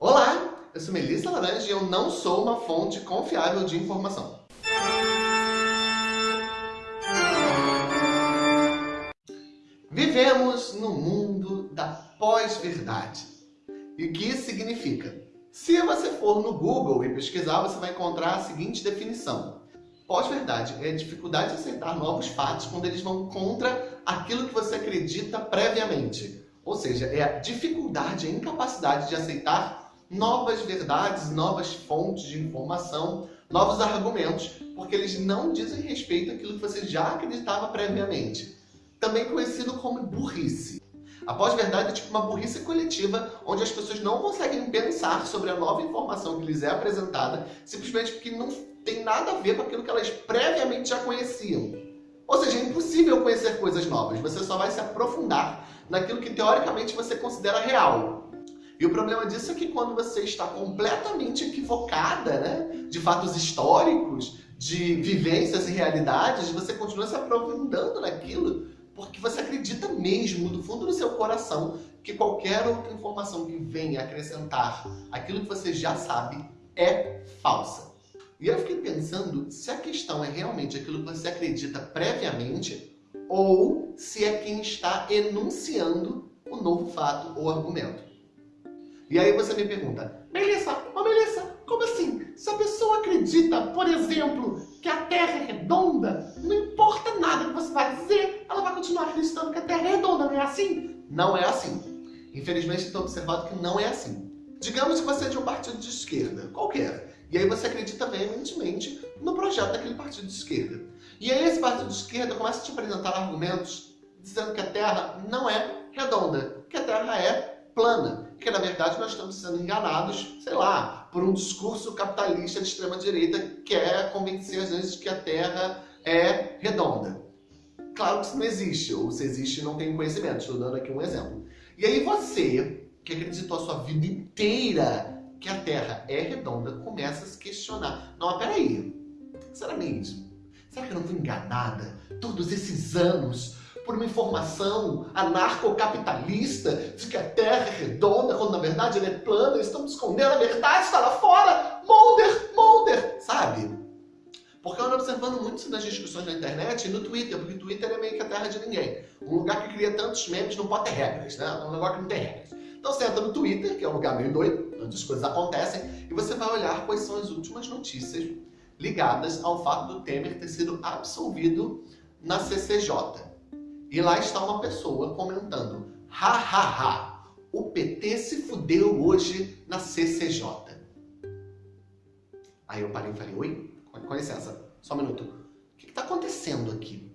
Olá, eu sou Melissa Laranja e eu não sou uma fonte confiável de informação. Vivemos no mundo da pós-verdade. E o que isso significa? Se você for no Google e pesquisar, você vai encontrar a seguinte definição. Pós-verdade é a dificuldade de aceitar novos fatos quando eles vão contra aquilo que você acredita previamente. Ou seja, é a dificuldade, a incapacidade de aceitar novas verdades, novas fontes de informação, novos argumentos, porque eles não dizem respeito àquilo que você já acreditava previamente. Também conhecido como burrice. A pós-verdade é tipo uma burrice coletiva, onde as pessoas não conseguem pensar sobre a nova informação que lhes é apresentada, simplesmente porque não tem nada a ver com aquilo que elas previamente já conheciam. Ou seja, é impossível conhecer coisas novas, você só vai se aprofundar naquilo que teoricamente você considera real. E o problema disso é que quando você está completamente equivocada, né, de fatos históricos, de vivências e realidades, você continua se aprofundando naquilo porque você acredita mesmo, do fundo do seu coração, que qualquer outra informação que venha acrescentar aquilo que você já sabe é falsa. E eu fiquei pensando se a questão é realmente aquilo que você acredita previamente ou se é quem está enunciando o novo fato ou argumento. E aí você me pergunta, Melissa, ô Melissa, como assim? Se a pessoa acredita, por exemplo, que a Terra é redonda, não importa nada que você vai dizer, ela vai continuar acreditando que a Terra é redonda, não é assim? Não é assim. Infelizmente, estou observado que não é assim. Digamos que você é de um partido de esquerda, qualquer, e aí você acredita veementemente no projeto daquele partido de esquerda. E aí esse partido de esquerda começa a te apresentar argumentos dizendo que a Terra não é redonda, que a Terra é plana, que na verdade nós estamos sendo enganados, sei lá, por um discurso capitalista de extrema-direita que quer convencer às vezes que a Terra é redonda. Claro que isso não existe, ou se existe não tem conhecimento, estou dando aqui um exemplo. E aí você, que acreditou a sua vida inteira que a Terra é redonda, começa a se questionar. Não, mas peraí, será mesmo? Será que eu não fui enganada todos esses anos por uma informação anarcocapitalista de que a Terra é redonda, quando na verdade ela é plana, eles estão escondendo a verdade, está lá fora, Mulder, Mulder, sabe? Porque eu ando observando muito isso nas discussões na internet e no Twitter, porque o Twitter é meio que a terra de ninguém. Um lugar que cria tantos memes não pode ter regras, né? É um lugar que não tem regras. Então você entra no Twitter, que é um lugar meio doido, onde as coisas acontecem, e você vai olhar quais são as últimas notícias ligadas ao fato do Temer ter sido absolvido na CCJ. E lá está uma pessoa comentando, ha ha ha, o PT se fudeu hoje na CCJ. Aí eu parei e falei, oi, com licença, só um minuto. O que está acontecendo aqui?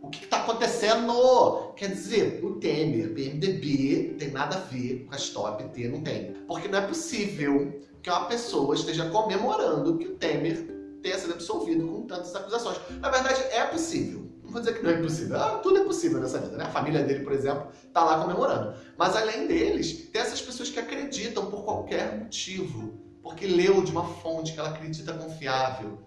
O que está acontecendo? Quer dizer, o Temer, PMDB, tem nada a ver com a história PT, não tem. Porque não é possível que uma pessoa esteja comemorando que o Temer tenha sido absolvido com tantas acusações. Na verdade, é possível vou dizer que não é impossível. Ah, tudo é possível nessa vida, né? A família dele, por exemplo, tá lá comemorando. Mas além deles, tem essas pessoas que acreditam por qualquer motivo, porque leu de uma fonte que ela acredita confiável,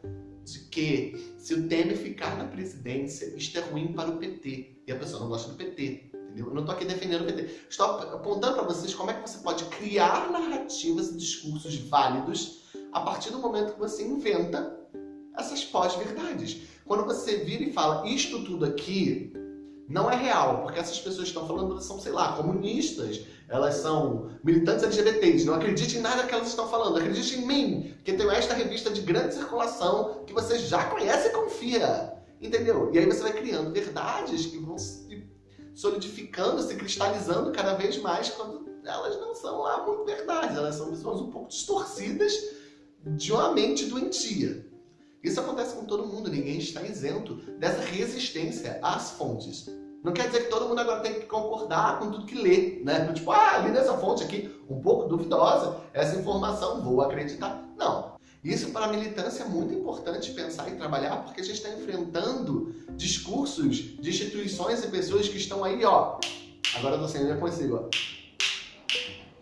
de que se o Temer ficar na presidência, isto é ruim para o PT. E a pessoa não gosta do PT. Entendeu? Eu não estou aqui defendendo o PT. Estou apontando para vocês como é que você pode criar narrativas e discursos válidos a partir do momento que você inventa essas pós-verdades. Quando você vira e fala, isto tudo aqui não é real, porque essas pessoas que estão falando, elas são, sei lá, comunistas, elas são militantes LGBTs, não acredite em nada que elas estão falando, acredite em mim, que tenho esta revista de grande circulação que você já conhece e confia, entendeu? E aí você vai criando verdades que vão se solidificando, se cristalizando cada vez mais, quando elas não são lá muito verdades, elas são visões um pouco distorcidas de uma mente doentia. Isso acontece com todo mundo, ninguém está isento dessa resistência às fontes. Não quer dizer que todo mundo agora tem que concordar com tudo que lê, né? Tipo, ah, li nessa fonte aqui, um pouco duvidosa, essa informação, vou acreditar. Não. Isso para a militância é muito importante pensar e trabalhar, porque a gente está enfrentando discursos de instituições e pessoas que estão aí, ó. Agora eu tô sendo reconhecido, ó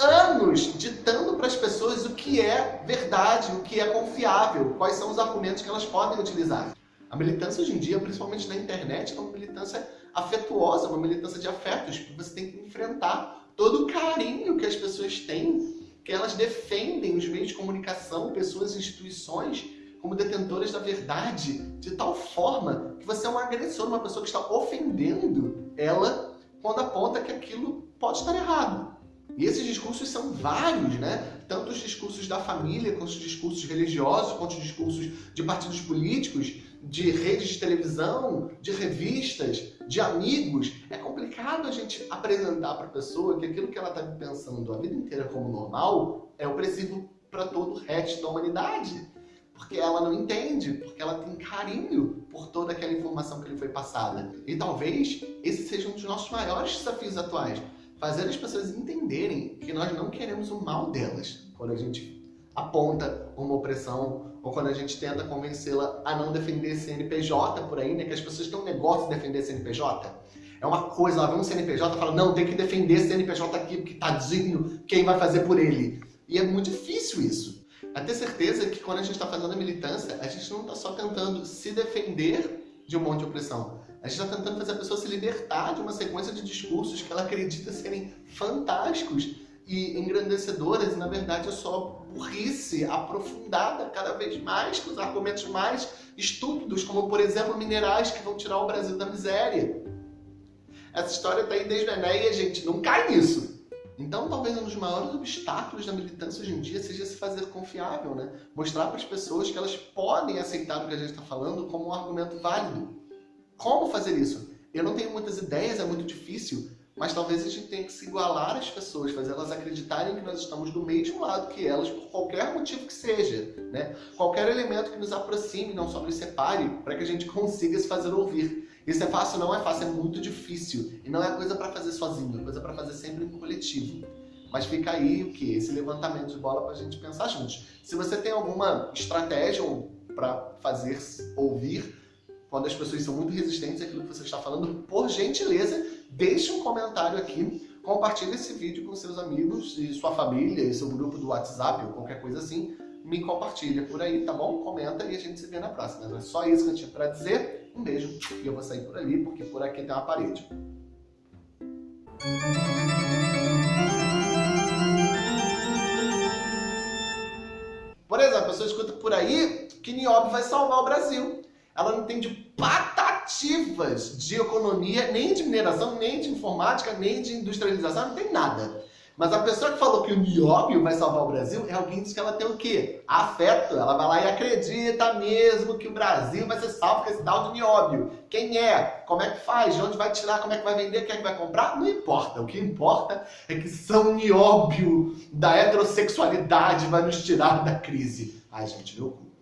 anos ditando para as pessoas o que é verdade, o que é confiável, quais são os argumentos que elas podem utilizar. A militância hoje em dia, principalmente na internet, é uma militância afetuosa, uma militância de afetos, você tem que enfrentar todo o carinho que as pessoas têm que elas defendem os meios de comunicação, pessoas e instituições como detentoras da verdade, de tal forma que você é um agressor, uma pessoa que está ofendendo ela quando aponta que aquilo pode estar errado. E esses discursos são vários, né? Tanto os discursos da família, quanto os discursos religiosos, quanto os discursos de partidos políticos, de redes de televisão, de revistas, de amigos. É complicado a gente apresentar para a pessoa que aquilo que ela está pensando a vida inteira como normal é opressivo para todo o resto da humanidade. Porque ela não entende, porque ela tem carinho por toda aquela informação que lhe foi passada. E talvez esse seja um dos nossos maiores desafios atuais fazer as pessoas entenderem que nós não queremos o mal delas quando a gente aponta uma opressão ou quando a gente tenta convencê-la a não defender CNPJ por aí, né? Que as pessoas têm um negócio de defender CNPJ. É uma coisa, ela vê um CNPJ e fala, não, tem que defender CNPJ aqui, porque tadinho, quem vai fazer por ele? E é muito difícil isso. A ter certeza que quando a gente está fazendo a militância, a gente não está só tentando se defender de um monte de opressão. A gente está tentando fazer a pessoa se libertar de uma sequência de discursos que ela acredita serem fantásticos e engrandecedoras, e na verdade é só burrice aprofundada cada vez mais, com os argumentos mais estúpidos, como por exemplo minerais que vão tirar o Brasil da miséria. Essa história está aí desde o e a gente não cai nisso. Então, talvez um dos maiores obstáculos da militância hoje em dia seja se fazer confiável, né? Mostrar para as pessoas que elas podem aceitar o que a gente está falando como um argumento válido. Como fazer isso? Eu não tenho muitas ideias, é muito difícil, mas talvez a gente tenha que se igualar às pessoas, fazer elas acreditarem que nós estamos do mesmo lado que elas, por qualquer motivo que seja. Né? Qualquer elemento que nos aproxime, não só nos separe, para que a gente consiga se fazer ouvir. Isso é fácil? Não é fácil, é muito difícil. E não é coisa para fazer sozinho, é coisa para fazer sempre em coletivo. Mas fica aí o que? Esse levantamento de bola para a gente pensar juntos. Se você tem alguma estratégia para fazer ouvir, quando as pessoas são muito resistentes àquilo que você está falando, por gentileza, deixe um comentário aqui, compartilhe esse vídeo com seus amigos e sua família, e seu grupo do WhatsApp ou qualquer coisa assim, me compartilha por aí, tá bom? Comenta e a gente se vê na próxima. É só isso que eu tinha para dizer. Um beijo e eu vou sair por ali, porque por aqui tem uma parede. Por exemplo, a pessoa escuta por aí que Nióbio vai salvar o Brasil ela não entende patativas de economia, nem de mineração, nem de informática, nem de industrialização, não tem nada. Mas a pessoa que falou que o nióbio vai salvar o Brasil é alguém que ela tem o quê? Afeto. Ela vai lá e acredita mesmo que o Brasil vai ser salvo com esse tal de nióbio. Quem é? Como é que faz? De onde vai tirar? Como é que vai vender? Quem é que vai comprar? Não importa. O que importa é que São Nióbio da heterossexualidade vai nos tirar da crise. Ai, gente, meu cu.